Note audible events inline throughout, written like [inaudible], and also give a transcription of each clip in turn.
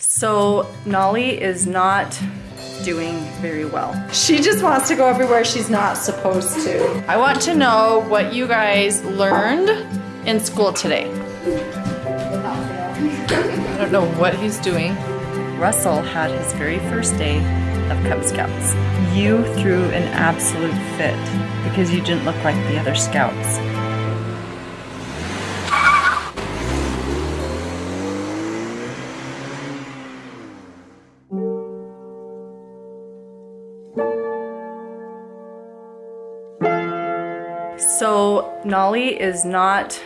So Nolly is not doing very well. She just wants to go everywhere she's not supposed to. I want to know what you guys learned in school today. I don't know what he's doing. Russell had his very first day of Cub Scouts. You threw an absolute fit because you didn't look like the other scouts. Nolly is not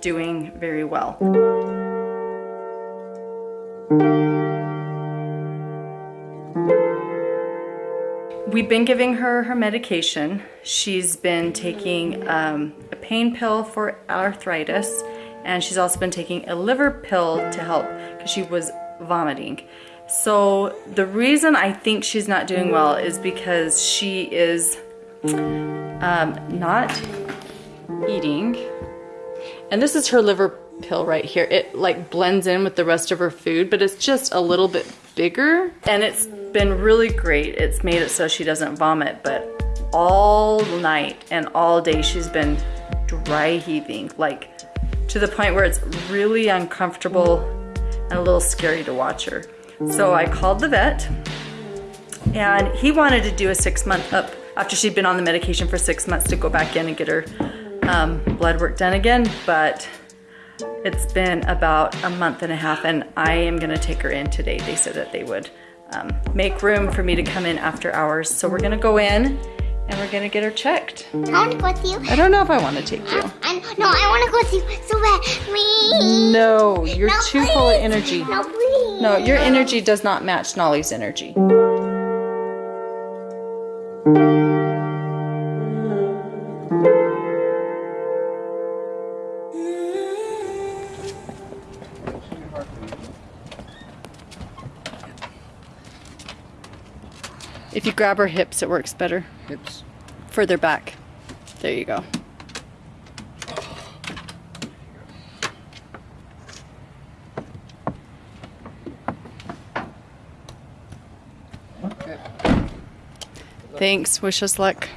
doing very well. We've been giving her her medication. She's been taking um, a pain pill for arthritis and she's also been taking a liver pill to help because she was vomiting. So the reason I think she's not doing well is because she is um, not eating. And this is her liver pill right here. It like blends in with the rest of her food, but it's just a little bit bigger. And it's been really great. It's made it so she doesn't vomit, but all night and all day she's been dry heaving, like to the point where it's really uncomfortable and a little scary to watch her. So I called the vet and he wanted to do a six month up after she'd been on the medication for six months to go back in and get her um, blood work done again, but it's been about a month and a half and I am gonna take her in today. They said that they would um, make room for me to come in after hours. So we're gonna go in and we're gonna get her checked. I want to go with you. I don't know if I wanna take you. [gasps] I, no, I want to go with you so bad. Please. No, you're No, too full of energy. No, please. No, your energy does not match Nolly's energy. Grab her hips, it works better. Hips. Further back. There you go. Okay. Thanks. Wish us luck.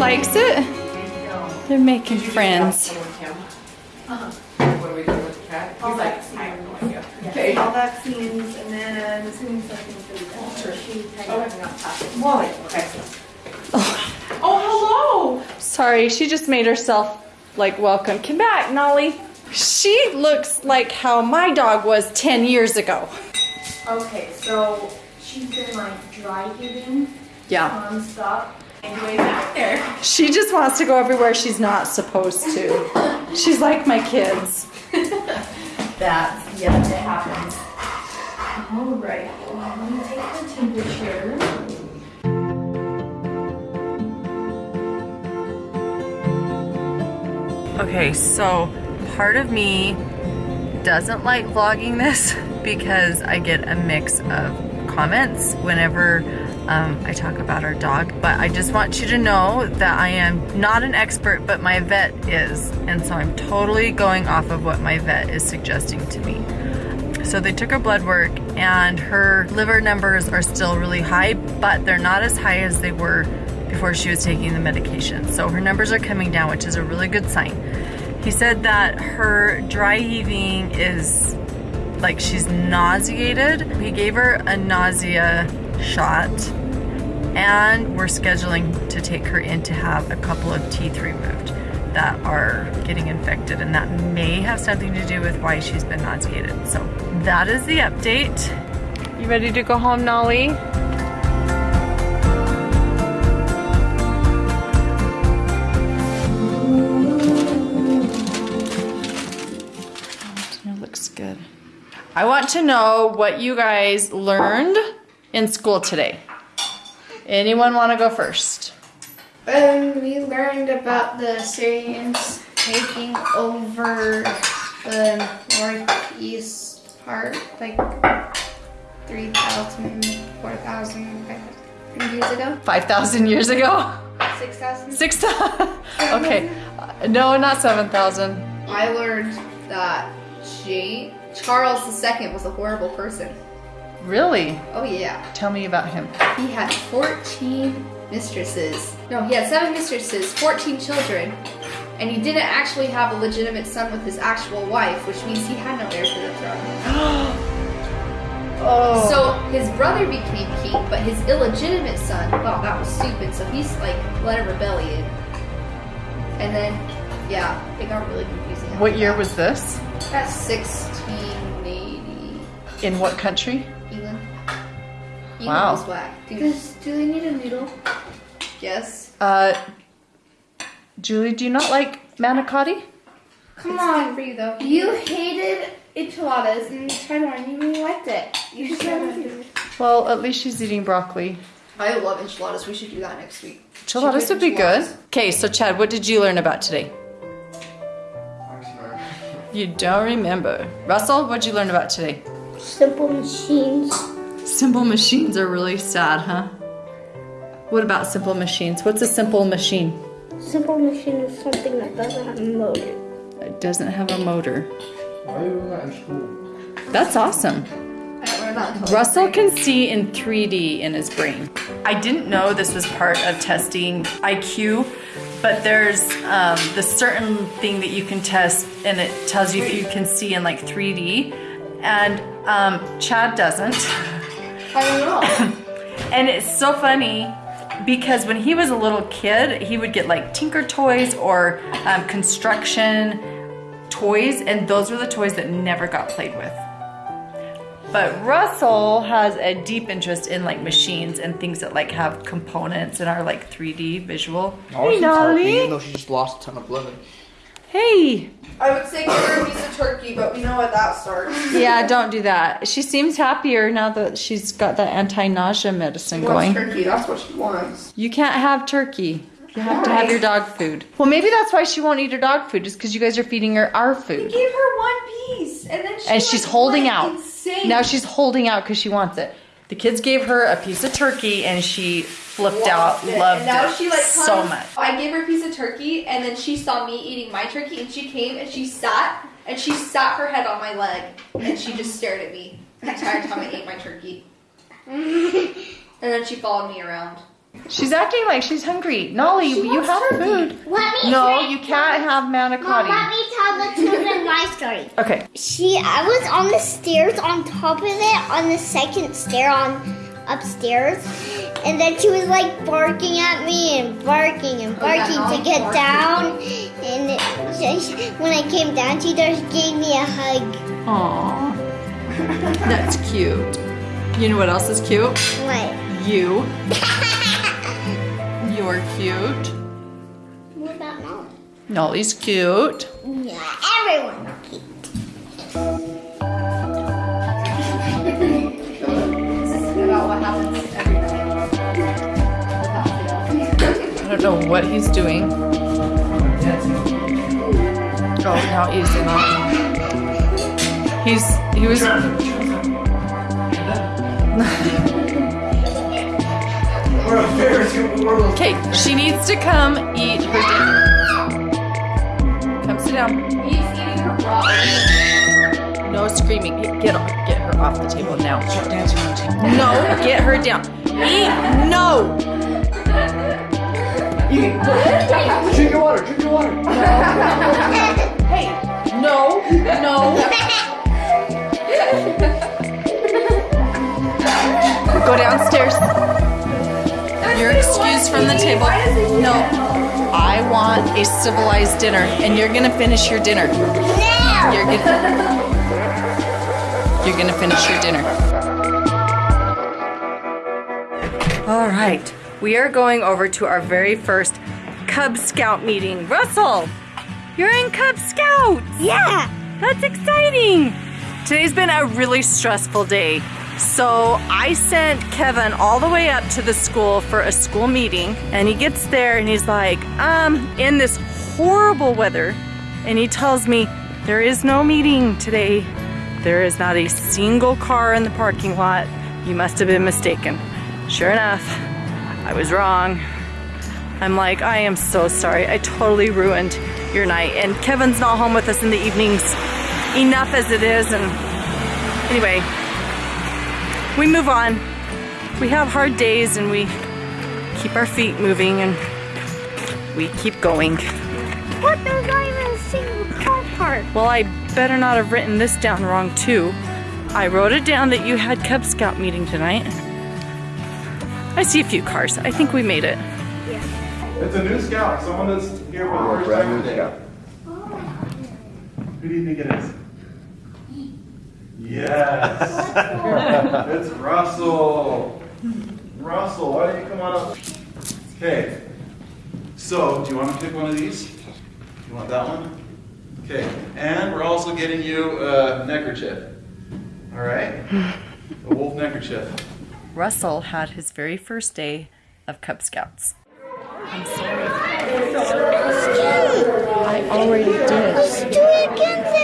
Likes it. They're making friends. All vaccines. Okay. All vaccines, and then as soon as I can do that, she kind of got past. Molly, okay. [laughs] Oh, hello. Sorry, she just made herself like welcome. Come back, Nolly. She looks like how my dog was 10 years ago. Okay, so she's been like dry heaving Yeah. nonstop. And way back there. She just wants to go everywhere she's not supposed to. She's like my kids. [laughs] That's, yeah, that happens. All right, well, I'm gonna take her temperature. Okay, so part of me doesn't like vlogging this [laughs] because I get a mix of comments whenever um, I talk about our dog. But I just want you to know that I am not an expert, but my vet is. And so I'm totally going off of what my vet is suggesting to me. So they took her blood work and her liver numbers are still really high, but they're not as high as they were before she was taking the medication. So her numbers are coming down, which is a really good sign. He said that her dry heaving is like she's nauseated. He gave her a nausea shot and we're scheduling to take her in to have a couple of teeth removed that are getting infected and that may have something to do with why she's been nauseated. So that is the update. You ready to go home, Nolly? Looks good. I want to know what you guys learned in school today. Anyone want to go first? Um, we learned about the Syrians taking over the northeast part, like 3,000, 4,000 5,000 years ago. 5,000 years ago? 6,000? 6,000? [laughs] Okay. Uh, No, not 7,000. I learned that Jane, Charles II was a horrible person. Really? Oh yeah. Tell me about him. He had 14 mistresses. No, he had seven mistresses, 14 children, and he didn't actually have a legitimate son with his actual wife, which means he had no heir to the throne. [gasps] Oh. So his brother became king, but his illegitimate son thought that was stupid, so he's like led a rebellion. And then, yeah, it got really confusing. what year that. was this? That's 1680 In what country? England. England Wow. was whack. Dude, Does, do they need a noodle? yes. Uh, Julie, do you not like manicotti? Come It's on. for you though. You hated enchiladas and you tried one and you really liked it. You should try one. Well, at least she's eating broccoli. I love enchiladas. We should do that next week. Enchiladas would be good. Okay, so Chad, what did you learn about today? You don't remember. Russell, what did you learn about today? Simple machines. Simple machines are really sad, huh? What about simple machines? What's a simple machine? Simple machine is something that doesn't have a motor. It doesn't have a motor. Why are you doing that in school? That's awesome. I don't learn that until Russell can see in 3D in his brain. I didn't know this was part of testing IQ, but there's um, the certain thing that you can test, and it tells you if you can see in like 3D. And um, Chad doesn't. [laughs] I don't know. [laughs] And it's so funny because when he was a little kid, he would get like Tinker Toys or um, construction toys, and those were the toys that never got played with. But Russell has a deep interest in like machines and things that like have components and are like 3D visual. Oh, Hey, Nolly. Even though she just lost a ton of blood. Hey. I would say give her a piece of turkey, but we know what that starts. Yeah, don't do that. She seems happier now that she's got that anti-nausea medicine going. turkey. That's what she wants. You can't have turkey. You have to have your dog food. Well, maybe that's why she won't eat her dog food, just because you guys are feeding her our food. Give her one piece, and then she And she's holding out. Insane. Now she's holding out because she wants it. The kids gave her a piece of turkey and she flipped out, it. loved and now it she like so much. I gave her a piece of turkey, and then she saw me eating my turkey, and she came and she sat and she sat her head on my leg, and she just stared at me the entire time I ate my turkey. [laughs] and then she followed me around. She's acting like she's hungry. Nolly, She you wants have turkey. food. Let me No, you can't have manicotti. Mom, let me tell the children my [laughs] story. Okay. She, I was on the stairs on top of it, on the second stair on upstairs, and then she was like barking at me and barking and Oh, yeah, barking Nolly to get barked. down. And it, she, she- when I came down, she just gave me a hug. Aww. [laughs] That's cute. You know what else is cute? What? You. [laughs] You're cute. What about Molly? Nolly's cute. Yeah, everyone. This is about what happens every night. Without fail. I don't know what he's doing. Oh, now he's not. He's he was. Okay, she needs to come eat her dinner. Come sit down. He's eating her raw. No screaming. Get off. Get her off the table now. No, get her down. Eat. No. Drink your water, drink your water. Hey. No. No. Go downstairs. Excused from the table. No. I want a civilized dinner, and you're gonna finish your dinner. No! You're gonna. You're gonna finish your dinner. All right, we are going over to our very first Cub Scout meeting. Russell, you're in Cub Scouts. Yeah! That's exciting. Today's been a really stressful day. So I sent Kevin all the way up to the school for a school meeting and he gets there and he's like, um, in this horrible weather. And he tells me, there is no meeting today. There is not a single car in the parking lot. You must have been mistaken. Sure enough, I was wrong. I'm like, I am so sorry. I totally ruined your night. And Kevin's not home with us in the evenings. Enough as it is. And anyway, we move on. We have hard days and we keep our feet moving and we keep going. What? There's not even a single car park. Well, I better not have written this down wrong too. I wrote it down that you had Cub Scout meeting tonight. I see a few cars. I think we made it. It's a new scout, someone that's here for the first time today. Who do you think it is? Yes. [laughs] it's Russell. Russell, why don't you come on up? Okay. So, do you want to pick one of these? You want that one? Okay. And we're also getting you a neckerchief. All right? A wolf neckerchief. Russell had his very first day of Cub Scouts. I'm sorry. I already did. Let's do it again then.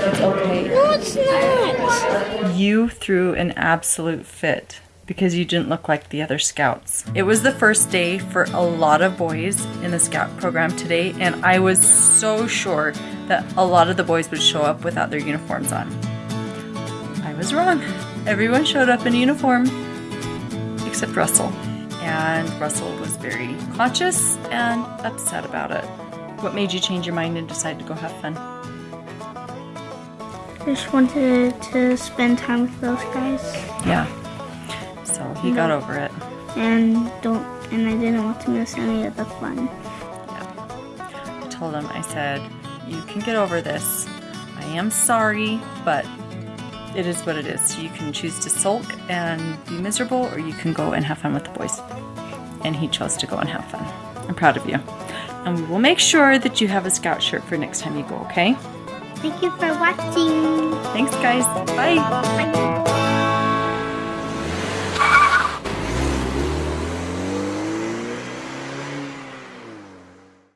It's okay. No, it's not. You threw an absolute fit because you didn't look like the other scouts. It was the first day for a lot of boys in the scout program today, and I was so sure that a lot of the boys would show up without their uniforms on. I was wrong. Everyone showed up in uniform except Russell. And Russell was very conscious and upset about it. What made you change your mind and decide to go have fun? I just wanted to spend time with those guys Yeah. So he got over it. and don't and I didn't want to miss any of the fun. Yeah. I told him, I said, you can get over this. I am sorry, but it is what it is. You can choose to sulk and be miserable, or you can go and have fun with the boys. And he chose to go and have fun. I'm proud of you. And we will make sure that you have a scout shirt for next time you go, okay? Thank you for watching. Thanks, guys. Bye. Bye.